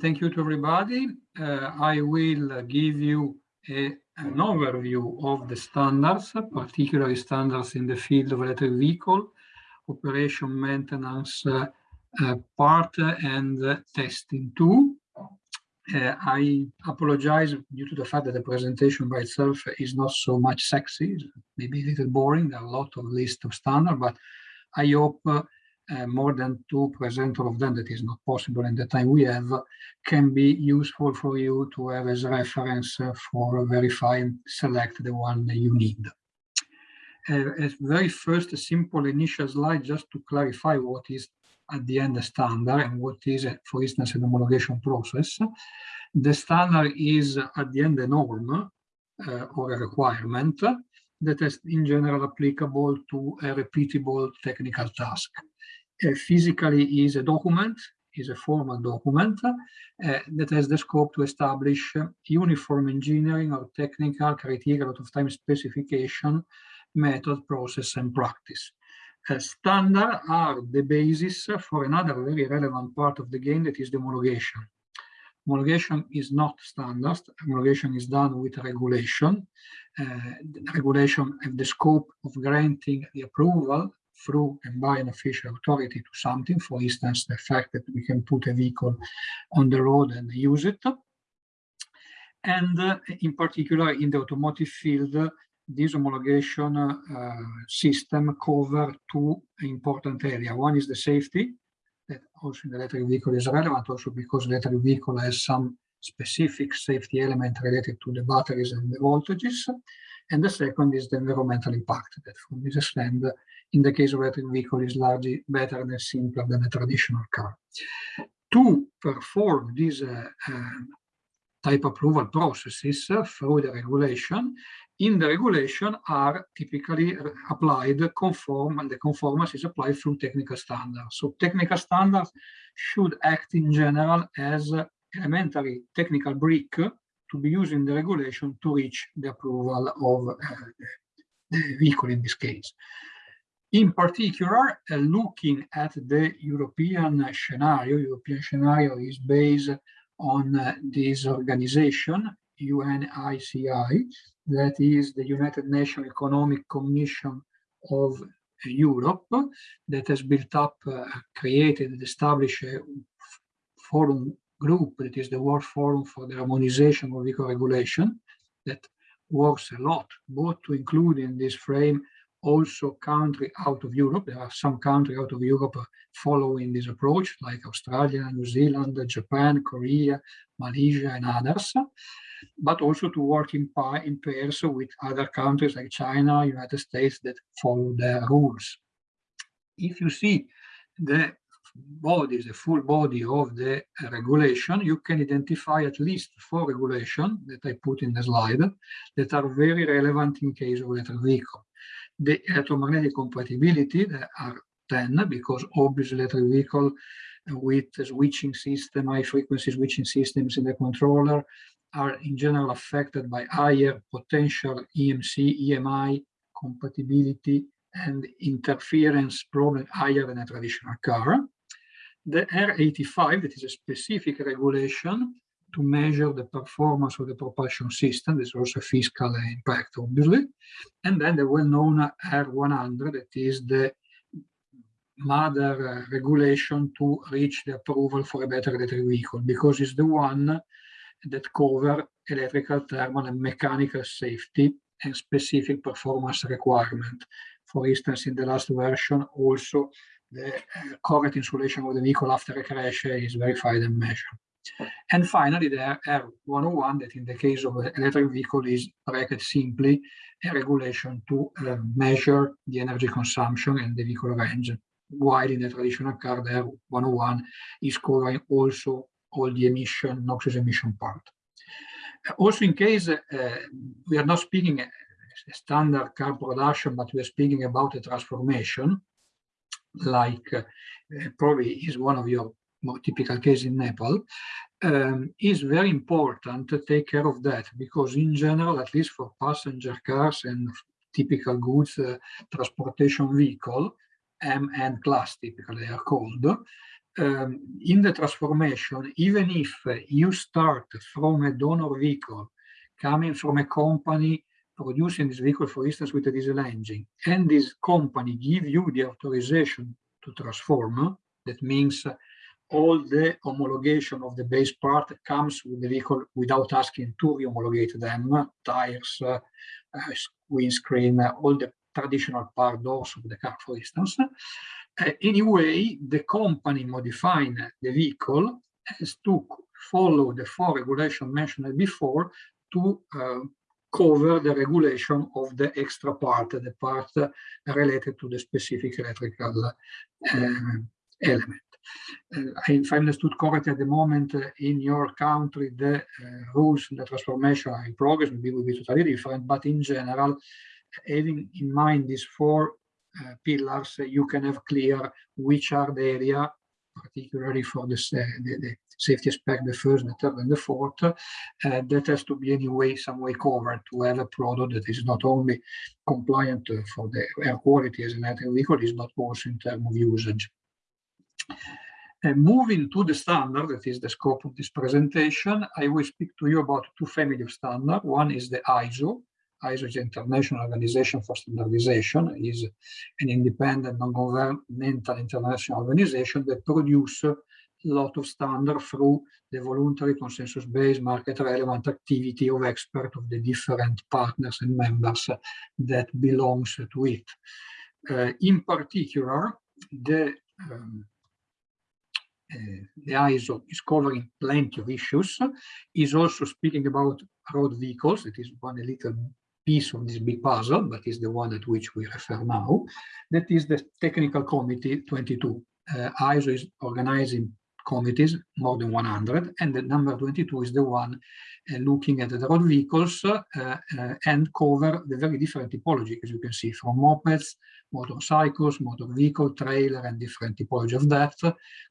Thank you to everybody. Uh, I will give you a, an overview of the standards, particularly standards in the field of electric vehicle, operation maintenance uh, uh, part and testing too. Uh, I apologize due to the fact that the presentation by itself is not so much sexy, maybe a little boring. A lot of list of standards, but I hope uh, uh, more than two presenter of them, that is not possible in the time we have, can be useful for you to have as a reference uh, for verifying, select the one that you need. Uh, very first, simple initial slide just to clarify what is at the end the standard and what is, for instance, an homologation process. The standard is at the end a norm uh, or a requirement that is in general applicable to a repeatable technical task. Uh, physically is a document, is a formal document uh, that has the scope to establish uniform engineering or technical criteria, a lot of time specification, method, process, and practice. Uh, standard are the basis for another very relevant part of the game that is the homologation. Homologation is not standard. Homologation is done with regulation. Uh, regulation have the scope of granting the approval through and by an official authority to something, for instance, the fact that we can put a vehicle on the road and use it. And uh, in particular, in the automotive field, this homologation uh, system cover two important areas. One is the safety, that also in the electric vehicle is relevant, also because the electric vehicle has some specific safety element related to the batteries and the voltages. And the second is the environmental impact that from this extent, in the case of electric vehicle is largely better and simpler than a traditional car. To perform this uh, uh, type approval processes uh, through the regulation, in the regulation are typically applied conform, and the conformance is applied through technical standards. So technical standards should act in general as elementary technical brick to be used in the regulation to reach the approval of uh, the vehicle in this case. In particular, uh, looking at the European scenario, European scenario is based on uh, this organization, UNECE, that is the United Nations Economic Commission of Europe, that has built up, uh, created and established a forum group that is the World Forum for the Harmonization of Vehicle Regulation that works a lot, both to include in this frame also country out of Europe. There are some countries out of Europe following this approach, like Australia, New Zealand, Japan, Korea, Malaysia, and others, but also to work in, in pairs with other countries like China, United States that follow their rules. If you see the body, the full body of the regulation, you can identify at least four regulations that I put in the slide that are very relevant in case of electric vehicle. The electromagnetic compatibility, there are 10, because obviously electric vehicle with switching system, high frequency switching systems in the controller are in general affected by higher potential EMC, EMI compatibility and interference problem higher than a traditional car the R85, that is a specific regulation to measure the performance of the propulsion system. There's also a fiscal impact, obviously. And then the well-known R100, that is the mother regulation to reach the approval for a battery electric vehicle, because it's the one that cover electrical, thermal, and mechanical safety and specific performance requirement. For instance, in the last version, also the correct insulation of the vehicle after a crash is verified and measured. And finally, the R101 that in the case of electric vehicle is bracket simply a regulation to uh, measure the energy consumption and the vehicle range, while in the traditional car, the R101 is covering also all the emission, noxious emission part. Also, in case uh, we are not speaking a standard car production, but we are speaking about a transformation, like uh, probably is one of your more typical cases in Nepal, um, is very important to take care of that because in general, at least for passenger cars and typical goods uh, transportation vehicle, M and class typically they are called, um, in the transformation, even if you start from a donor vehicle coming from a company producing this vehicle, for instance, with a diesel engine, and this company give you the authorization to transform, that means all the homologation of the base part comes with the vehicle without asking to re-homologate them, tires, uh, windscreen, all the traditional part doors of the car, for instance. Uh, anyway, the company modifying the vehicle has to follow the four regulations mentioned before to uh, cover the regulation of the extra part, the part related to the specific electrical uh, element. Uh, if I understood correctly, at the moment uh, in your country, the uh, rules, the transformation are in progress, maybe will be totally different, but in general, having in mind these four uh, pillars, uh, you can have clear which are the area, particularly for the, the, the safety aspect, the first, the third, and the fourth, uh, that has to be anyway some way covered to have a product that is not only compliant for the air quality as an electric vehicle, is not also in terms of usage. And moving to the standard, that is the scope of this presentation, I will speak to you about two family of standard. One is the ISO. ISO is International Organization for Standardization, is an independent, non-governmental international organization that produces a lot of standards through the voluntary consensus-based market relevant activity of experts of the different partners and members that belongs to it. Uh, in particular, the um, uh, the ISO is covering plenty of issues, is also speaking about road vehicles. It is one little piece of this big puzzle, but is the one at which we refer now. That is the Technical Committee 22. Uh, ISO is organizing committees, more than 100, and the number 22 is the one uh, looking at the road vehicles uh, uh, and cover the very different typology, as you can see, from mopeds, motorcycles, motor vehicle, trailer, and different typology of that,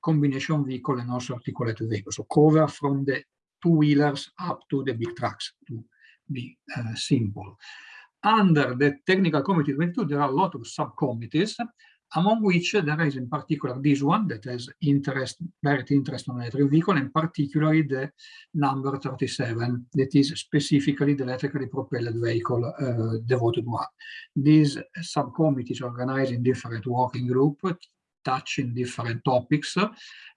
combination vehicle and also articulated vehicles. So cover from the two-wheelers up to the big trucks, to be uh, simple. Under the technical committee 22, there are a lot of subcommittees among which there is in particular this one that has interest, direct interest on electric vehicle, and particularly the number 37, that is specifically the electrically propelled vehicle uh, devoted one. These subcommittees organized in different working groups, touching different topics,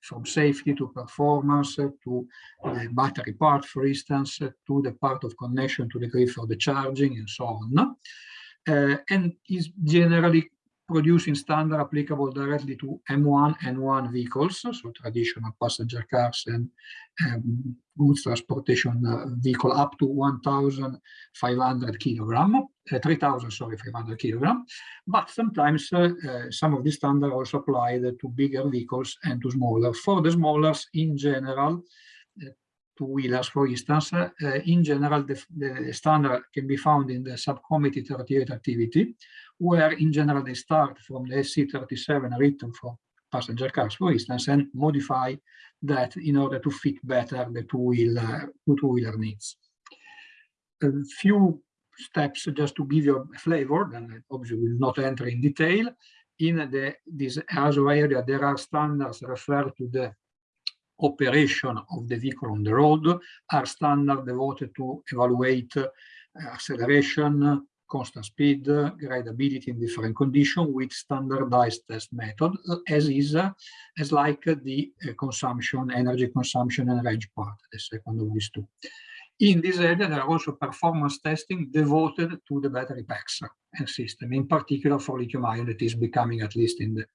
from safety to performance, to the battery part, for instance, to the part of connection to the grid for the charging, and so on. Uh, and is generally producing standard applicable directly to M1 and N1 vehicles, so traditional passenger cars and um, goods transportation uh, vehicle up to 1,500 kilogram, uh, 3,000, sorry, 500 kilogram. But sometimes uh, some of these standards also applied to bigger vehicles and to smaller. For the smallers, in general, uh, two-wheelers, for instance, uh, in general, the, the, standard can be found in the subcommittee 38 activity, where in general they start from the SC37 written for passenger cars, for instance, and modify that in order to fit better the two-wheeler two-wheeler needs. A few steps just to give you a flavor, and obviously will not enter in detail. In the, this ISO area, there are standards referred to the operation of the vehicle on the road, are standards devoted to evaluate uh, acceleration, constant speed, gradability in different conditions with standardized test method, as is as like the uh, consumption, energy consumption and range part, the second of these two. In this area, there are also performance testing devoted to the battery packs and system, in particular for lithium ion that is becoming, at least in the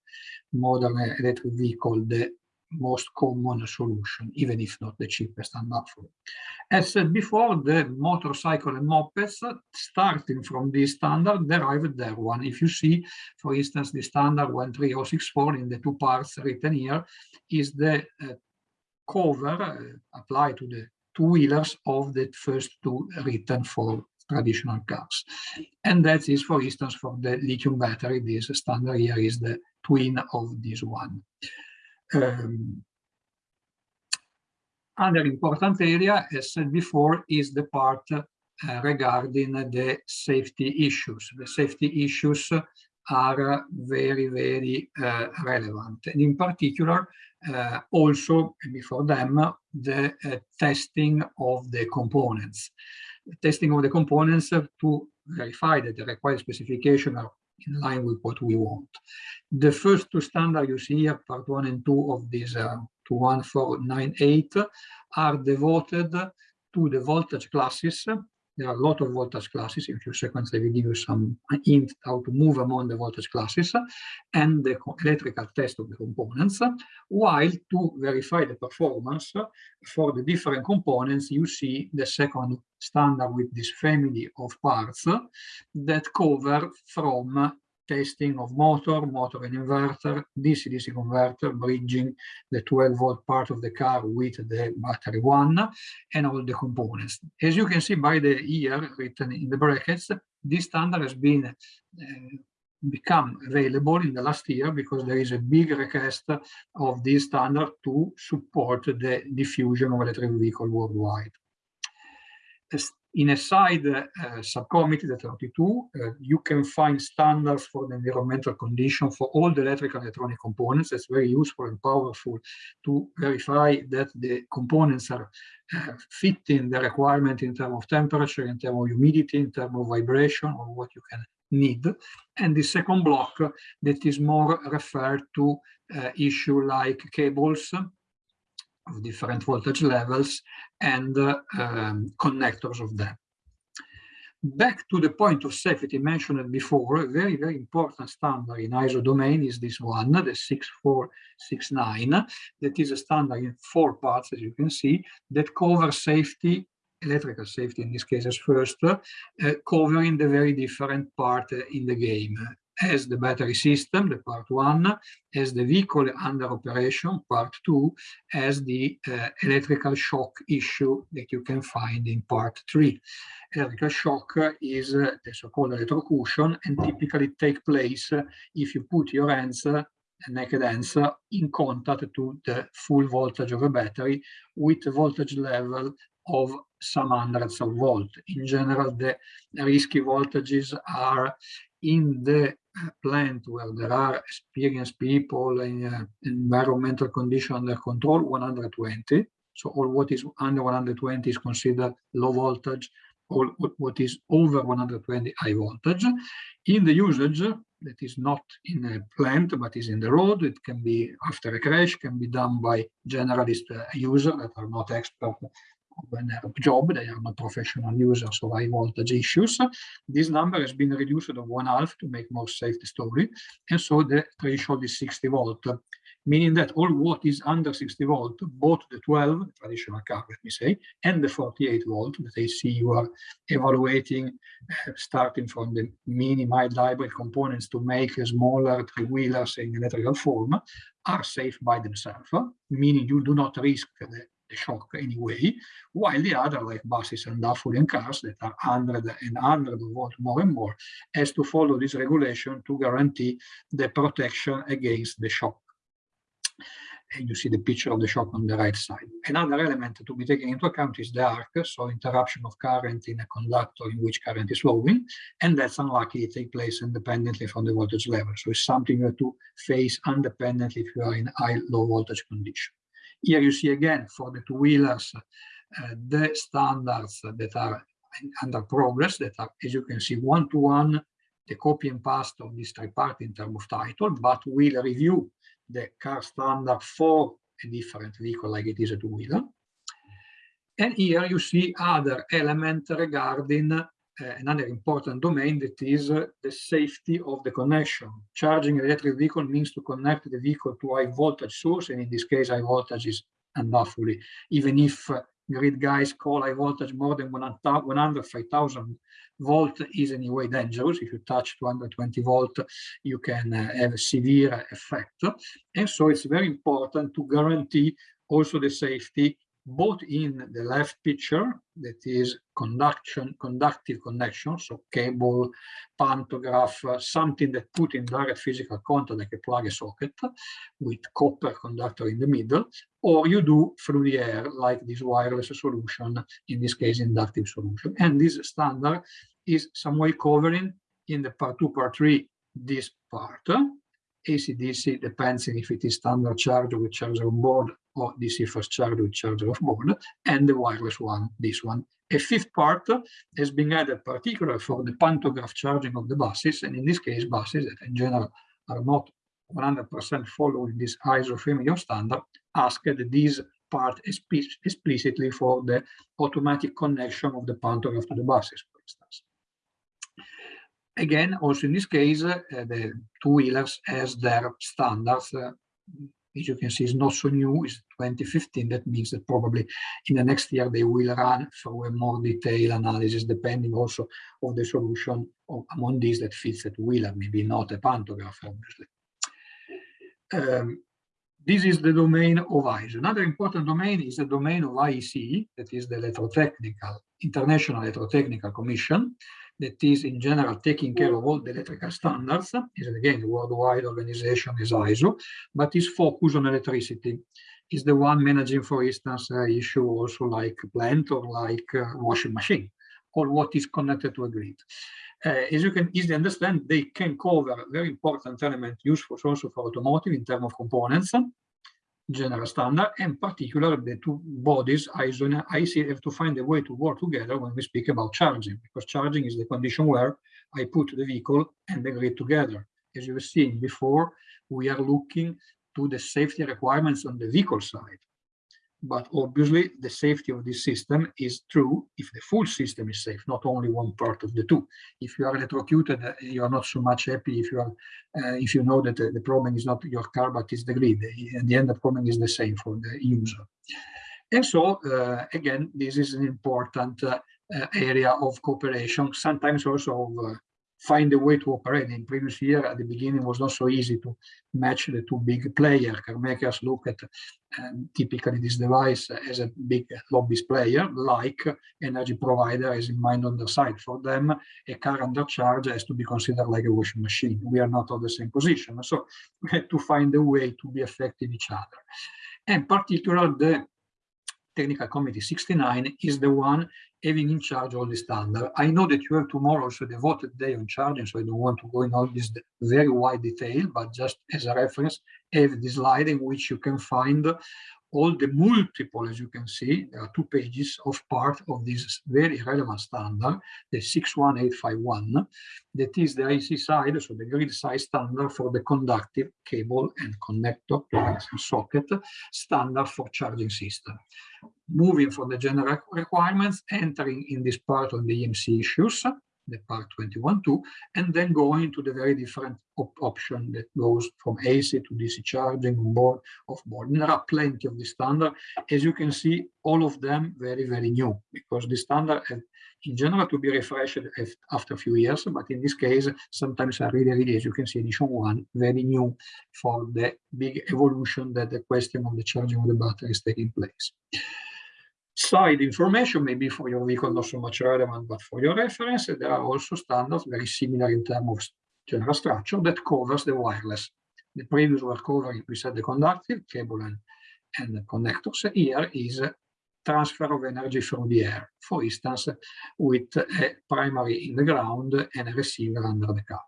modern electric vehicle, the most common solution, even if not the cheapest and for As said before, the motorcycle and mopeds, starting from this standard, derived their one. If you see, for instance, the standard 13064 in the two parts written here is the uh, cover uh, applied to the two-wheelers of the first two written for traditional cars. And that is, for instance, for the lithium battery, this standard here is the twin of this one. Um, other important area, as said before, is the part uh, regarding the safety issues. The safety issues are very, very uh, relevant. And in particular, uh, also before them the uh, testing of the components. The testing of the components to verify that the required specification are in line with what we want. The first two standards you see here, part one and two of this uh, 21498, are devoted to the voltage classes there are a lot of voltage classes. In few seconds, I will give you some hint how to move among the voltage classes and the electrical test of the components, while to verify the performance for the different components, you see the second standard with this family of parts that cover from testing of motor, motor and inverter, DC-DC converter, bridging the 12 volt part of the car with the battery one, and all the components. As you can see by the year written in the brackets, this standard has been uh, become available in the last year because there is a big request of this standard to support the diffusion of electric vehicle worldwide in a side uh, subcommittee, the 32, uh, you can find standards for the environmental condition for all the electrical and electronic components. That's very useful and powerful to verify that the components are uh, fitting the requirement in terms of temperature, in terms of humidity, in terms of vibration, or what you can need. And the second block that is more referred to uh, issue like cables, of different voltage levels and uh, um, connectors of them. Back to the point of safety mentioned before, a very, very important standard in ISO domain is this one, the 6469, that is a standard in four parts, as you can see, that covers safety electrical safety in this case as first, uh, covering the very different part uh, in the game as the battery system, the part one, as the vehicle under operation, part two, as the uh, electrical shock issue that you can find in part three. Electrical shock is uh, the so-called electrocution and typically take place uh, if you put your hands uh, naked hands in contact to the full voltage of a battery with a voltage level of some hundreds of volt. In general, the risky voltages are in the plant where there are experienced people uh, environmental condition under control 120 so all what is under 120 is considered low voltage all what is over 120 high voltage in the usage that is not in a plant but is in the road it can be after a crash can be done by generalist uh, users that are not expert when they have a job, they are not professional users of high voltage issues. This number has been reduced to one half to make more safe the story. And so the threshold is 60 volt, meaning that all what is under 60 volt, both the 12, traditional car, let me say, and the 48 volt that I see you are evaluating, uh, starting from the mini mild hybrid components to make a smaller three-wheelers in electrical form, are safe by themselves, meaning you do not risk the the shock anyway, while the other, like buses and Dafurian cars that are 100 and 100 volt more and more, has to follow this regulation to guarantee the protection against the shock. And you see the picture of the shock on the right side. Another element to be taken into account is the arc, so interruption of current in a conductor in which current is flowing, and that's unlikely to take place independently from the voltage level. So it's something you have to face independently if you are in high low voltage condition. Here you see again for the two-wheelers uh, the standards that are under progress that are, as you can see, one-to-one, -one, the copy and paste of this tripart in terms of title, but we'll review the car standard for a different vehicle like it is a two-wheeler. And here you see other elements regarding another important domain that is uh, the safety of the connection. Charging an electric vehicle means to connect the vehicle to high voltage source, and in this case, high voltage is unlawfully. Even if uh, grid guys call high voltage more than 105,000 volt is anyway dangerous. If you touch 220 volt, you can have a severe effect. And so it's very important to guarantee also the safety both in the left picture, that is conduction, conductive connection, so cable, pantograph, uh, something that put in direct physical contact like a plug socket with copper conductor in the middle, or you do through the air like this wireless solution, in this case inductive solution. And this standard is some way covering in the part two, part three, this part, AC-DC depends if it is standard charger with charger on board or DC fast charger with charger off board, and the wireless one, this one. A fifth part has been added particularly for the pantograph charging of the buses, and in this case, buses that in general are not 100% following this ISO 3 standard, asked this part explicitly for the automatic connection of the pantograph to the buses, for instance. Again, also in this case, uh, the two-wheelers as their standards, uh, as you can see, is not so new, it's 2015. That means that probably in the next year they will run through a more detailed analysis, depending also of the solution of, among these that fits a two-wheeler, maybe not a pantograph, obviously. Um, this is the domain of ISO. Another important domain is the domain of IEC, that is the Electrotechnical, International Electrotechnical Commission, that is in general taking care of all the electrical standards. Is again a worldwide organization is ISO, but is focused on electricity. Is the one managing, for instance, uh, issue also like plant or like uh, washing machine, or what is connected to a grid. Uh, as you can easily understand, they can cover very important element useful also for automotive in terms of components, general standard, and particular the two bodies, ISO and have to find a way to work together when we speak about charging, because charging is the condition where I put the vehicle and the grid together. As you have seen before, we are looking to the safety requirements on the vehicle side. But obviously, the safety of this system is true if the full system is safe, not only one part of the two. If you are electrocuted, uh, you are not so much happy if you are, uh, if you know that uh, the problem is not your car, but is the grid. In the end, the problem is the same for the user. And so, uh, again, this is an important uh, uh, area of cooperation, sometimes also of find a way to operate. In previous year, at the beginning, was not so easy to match the two big players. Car makers look at um, typically this device as a big lobbyist player, like energy provider is in mind on the side. For them, a car under charge has to be considered like a washing machine. We are not on the same position. So we have to find a way to be effective each other. And particularly the Technical Committee 69 is the one having in charge all the standard. I know that you have tomorrow also the voted day on charging, so I don't want to go in all this very wide detail, but just as a reference, have this slide in which you can find all the multiple, as you can see, there are two pages of part of this very relevant standard, the 61851, that is the IEC side, so the grid side standard for the conductive cable and connector socket standard for charging system. Moving from the general requirements, entering in this part on the EMC issues, the part 21.2, and then going to the very different op option that goes from AC to DC charging on board, off board. And there are plenty of the standard. As you can see, all of them very, very new, because the standard have, in general to be refreshed after a few years, but in this case, sometimes are really, really, as you can see, edition one, very new for the big evolution that the question of the charging of the battery is taking place side information, maybe for your vehicle not so much relevant, but for your reference, there are also standards very similar in terms of general structure that covers the wireless. The previous were covering, we said, the conductive, cable and, and the connectors. Here is transfer of energy through the air, for instance, with a primary in the ground and a receiver under the car.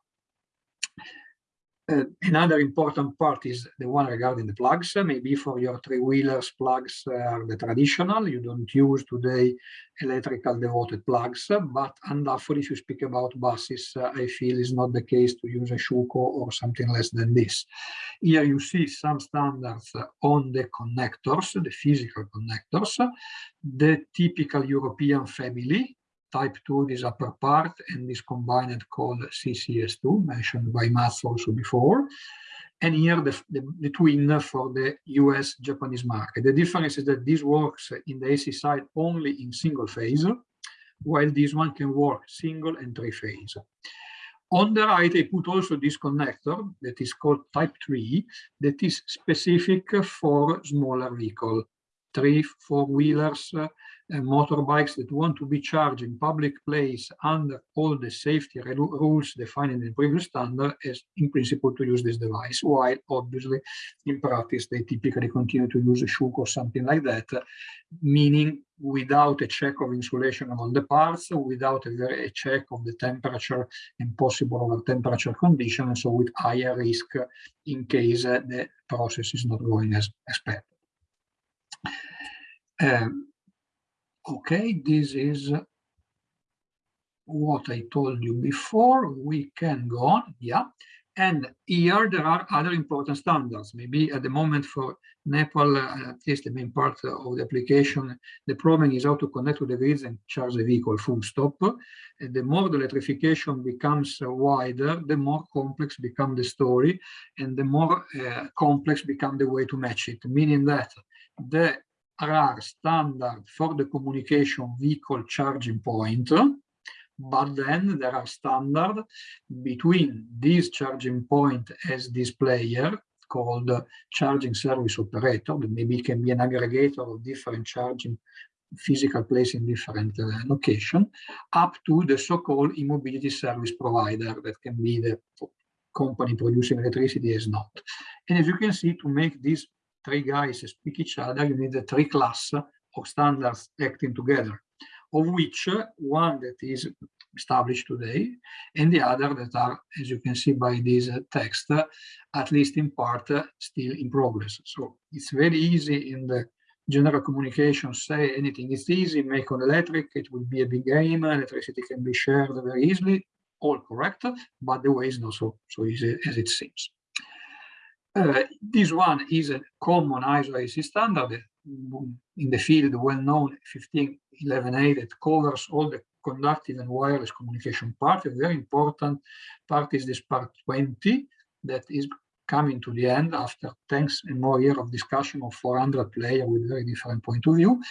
Uh, another important part is the one regarding the plugs. Maybe for your three-wheelers, plugs are the traditional. You don't use today electrical devoted plugs, but undoubtedly if you speak about buses, uh, I feel is not the case to use a Schuko or something less than this. Here you see some standards on the connectors, the physical connectors, the typical European family, type 2 this upper part and this combined called CCS2 mentioned by Mats also before and here the, the, the, twin for the US Japanese market. The difference is that this works in the AC side only in single phase, while this one can work single and three phase. On the right, I put also this connector that is called type 3, that is specific for smaller vehicle three, four-wheelers, uh, motorbikes that want to be charged in public place under all the safety rules defined in the previous standard is in principle to use this device, while obviously in practice they typically continue to use a shook or something like that, meaning without a check of insulation on all the parts, without a, very, a check of the temperature and possible over temperature condition, and so with higher risk in case uh, the process is not going as expected. Um, okay, this is what I told you before. We can go on, yeah. And here there are other important standards. Maybe at the moment for Nepal, uh, at least the main part of the application, the problem is how to connect to the grids and charge the vehicle full stop. And the more the electrification becomes wider, the more complex become the story and the more uh, complex become the way to match it, meaning that there are standard for the communication vehicle charging point, but then there are standard between this charging point as this player called charging service operator that maybe can be an aggregator of different charging physical place in different uh, location up to the so-called e-mobility service provider that can be the company producing electricity is not. And as you can see to make these three guys speak each other you need a three class of standards acting together of which one that is established today, and the other that are, as you can see by this text, at least in part, still in progress. So it's very easy in the general communication say anything is easy, make on electric, it will be a big game, electricity can be shared very easily, all correct, but the way is not so, so easy as it seems. Uh, this one is a common ISO IEC standard in the field well-known 15118 that covers all the conductive and wireless communication part. A very important part is this part 20 that is coming to the end after thanks and more year of discussion of 400 players with very different point of view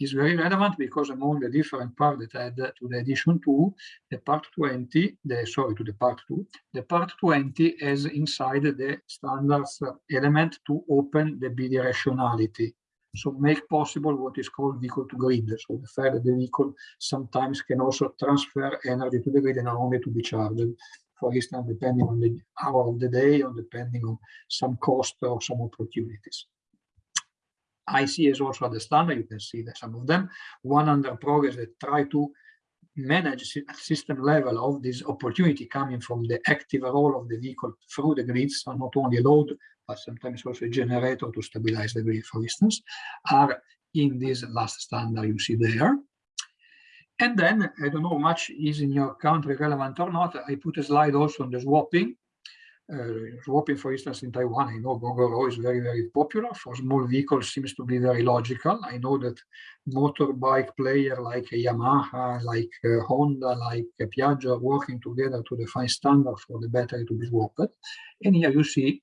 is very relevant because among the different part that add to the edition 2 the part 20 the sorry to the part 2 the part 20 has inside the standards element to open the bidirectionality so make possible what is called vehicle to grid. So the fact that the vehicle sometimes can also transfer energy to the grid and not only to be charged. For instance, depending on the hour of the day or depending on some cost or some opportunities. IEC is also the standard, you can see that some of them. One under progress that try to manage system level of this opportunity coming from the active role of the vehicle through the grids, so not only load, but sometimes also a generator to stabilize the grid, for instance, are in this last standard you see there. And then, I don't know much is in your country relevant or not, I put a slide also on the swapping. Uh, swapping, for instance, in Taiwan, I know Gogoro is very, very popular. For small vehicles, seems to be very logical. I know that motorbike player like Yamaha, like uh, Honda, like uh, Piaggio are working together to define standard for the battery to be swapped. And here you see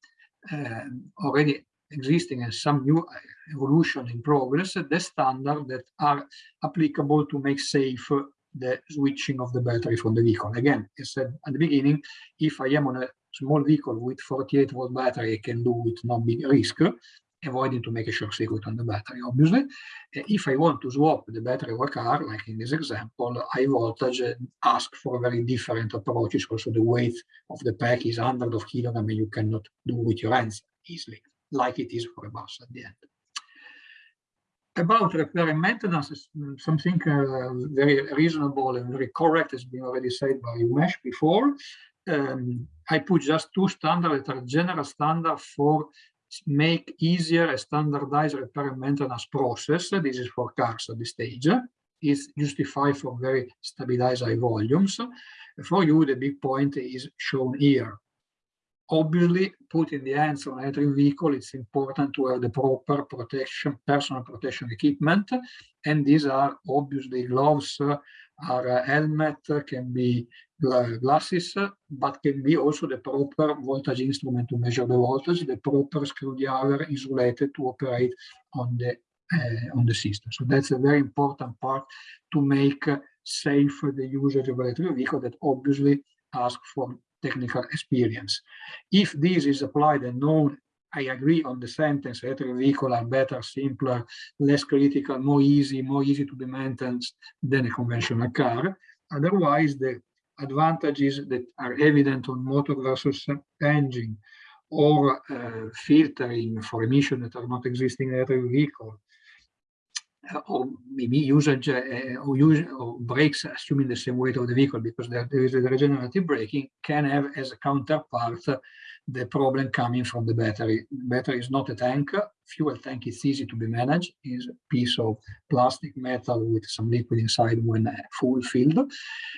uh, already existing and some new uh, evolution in progress, the standard that are applicable to make safe the switching of the battery from the vehicle. Again, I said at the beginning, if I am on a small vehicle with 48 volt battery, I can do with no big risk, avoiding to make a short circuit on the battery, obviously. Uh, if I want to swap the battery of a car, like in this example, high voltage uh, ask for very different approaches. Also, the weight of the pack is hundreds of kilograms, and you cannot do with your hands easily, like it is for a bus at the end. About repair and maintenance, something uh, very reasonable and very correct has been already said by Umesh before. Um, I put just two standards that are general standard for make easier a standardized repair and maintenance process. This is for cars at this stage. It's justified for very stabilized high volumes. For you, the big point is shown here. Obviously, put in the hands of an electric vehicle, it's important to have the proper protection, personal protection equipment. And these are obviously gloves, uh, are a helmet, uh, can be glasses, but can be also the proper voltage instrument to measure the voltage, the proper screwdriver insulated to operate on the uh, on the system. So that's a very important part to make safe the usage of electric vehicle that obviously ask for technical experience. If this is applied and known I agree on the sentence, electric vehicle are better, simpler, less critical, more easy, more easy to be maintained than a conventional car. Otherwise, the advantages that are evident on motor versus engine or uh, filtering for emission that are not existing in electric vehicle, or maybe usage or, use, eh, or oh, oh, brakes assuming the same weight of the vehicle because there, there is a regenerative braking can have as a counterpart the problem coming from the battery. The battery is not a tank. Fuel tank is easy to be managed. is a piece of plastic metal with some liquid inside when eh, full filled.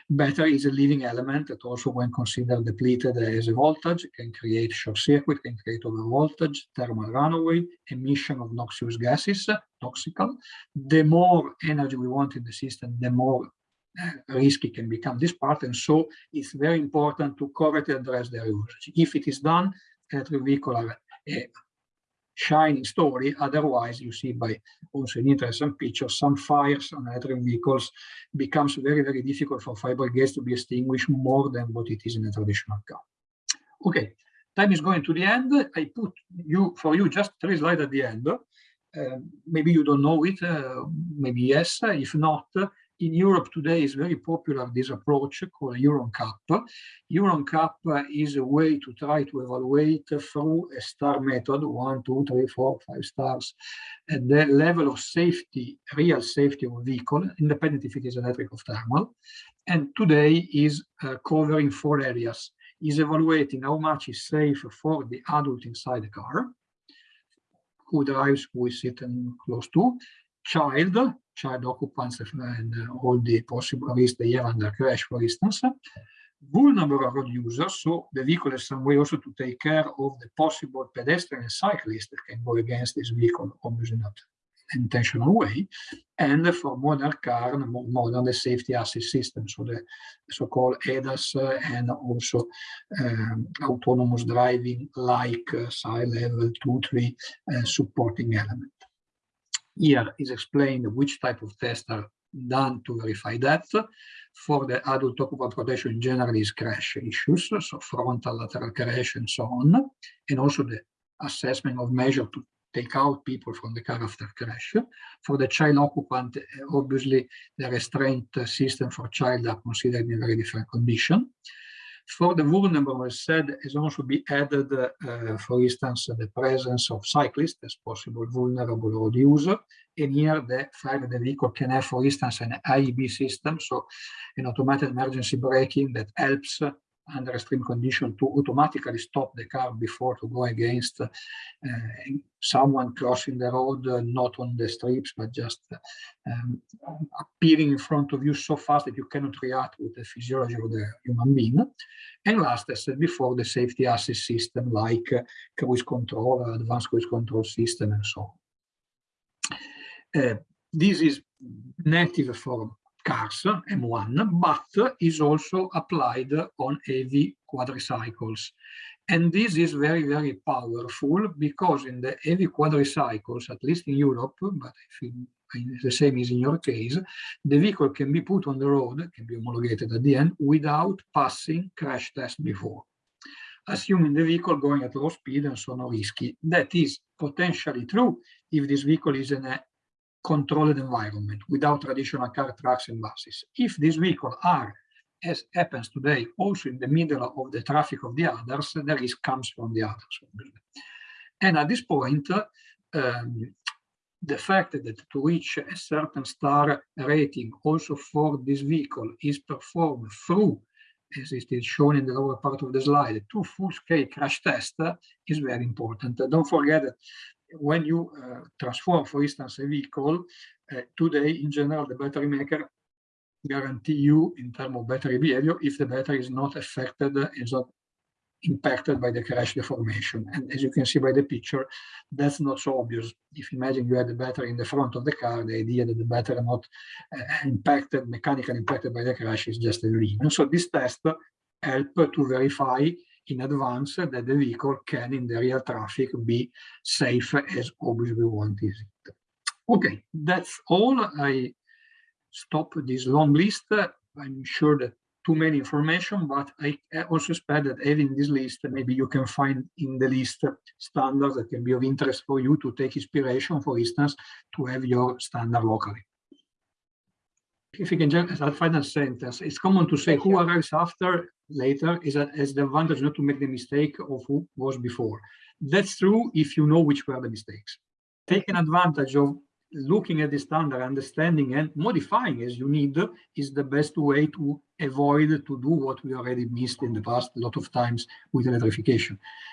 Battery is a living element that also when considered depleted as a voltage can create short circuit, can create over voltage, thermal runaway, emission of noxious gases, toxical. The more energy we want in the system, the more uh, risky can become this part. And so it's very important to correctly address their usage. If it is done, are a shining story. Otherwise, you see by also an interesting picture, some fires on electric vehicles becomes very, very difficult for fire brigades to be extinguished more than what it is in a traditional car. Okay, time is going to the end. I put you for you just three slides at the end. Uh, maybe you don't know it, uh, maybe yes. If not, in Europe today is very popular this approach called Euro NCAP. EuronCap is a way to try to evaluate through a star method, one, two, three, four, five stars, the level of safety, real safety of a vehicle, independent if it is electric or thermal. And today is uh, covering four areas. Is evaluating how much is safe for the adult inside the car, who drives, who is sitting close to, child, child occupants and all the possible risks they have under crash, for instance. Vulnerable road users, so the vehicle has some way also to take care of the possible pedestrian and cyclist that can go against this vehicle, obviously not intentional way, and for modern car, modern the safety assist system, so the so-called ADAS uh, and also um, autonomous driving like uh, side level 2, 3 uh, supporting element. Here is explained which type of tests are done to verify that. For the adult occupant protection, generally is crash issues, so frontal, lateral crash, and so on, and also the assessment of measure to take out people from the car after crash. For the child occupant, uh, obviously the restraint uh, system for child are considered in a very different condition. For the vulnerable, as said, has also be added, uh, uh, for instance, the presence of cyclists as possible vulnerable road user. And here the fact that the vehicle can have, for instance, an AEB system, so an automatic emergency braking that helps under extreme condition to automatically stop the car before to go against uh, someone crossing the road, uh, not on the strips, but just um, appearing in front of you so fast that you cannot react with the physiology of the human being. And last, as said before, the safety assist system like uh, cruise control, advanced cruise control system, and so on. Uh, this is native for cars, M1, but is also applied on heavy quadricycles. And this is very, very powerful because in the heavy quadricycles, at least in Europe, but I think the same is in your case, the vehicle can be put on the road, can be homologated at the end, without passing crash test before. Assuming the vehicle going at low speed and so no risky. That is potentially true if this vehicle is in a controlled environment without traditional car, trucks, and buses. If these vehicles are, as happens today, also in the middle of the traffic of the others, the risk comes from the others. And at this point, um, the fact that to reach a certain star rating also for this vehicle is performed through, as it is shown in the lower part of the slide, two full-scale crash tests is very important. Don't forget that when you uh, transform, for instance, a vehicle, uh, today, in general, the battery maker guarantee you in terms of battery behavior if the battery is not affected, is not impacted by the crash deformation. And as you can see by the picture, that's not so obvious. If you imagine you had the battery in the front of the car, the idea that the battery not uh, impacted, mechanically impacted by the crash is just a dream. And so this test help to verify in advance that the vehicle can in the real traffic be safe as obviously we want it. Okay, that's all. I stop this long list. I'm sure that too many information, but I also expect that having this list, maybe you can find in the list standards that can be of interest for you to take inspiration, for instance, to have your standard locally. If you can just, as a final sentence, it's common to say who arrives after later is, a, is the advantage not to make the mistake of who was before. That's true if you know which were the mistakes. Taking advantage of looking at the standard, understanding and modifying as you need is the best way to avoid to do what we already missed in the past a lot of times with electrification.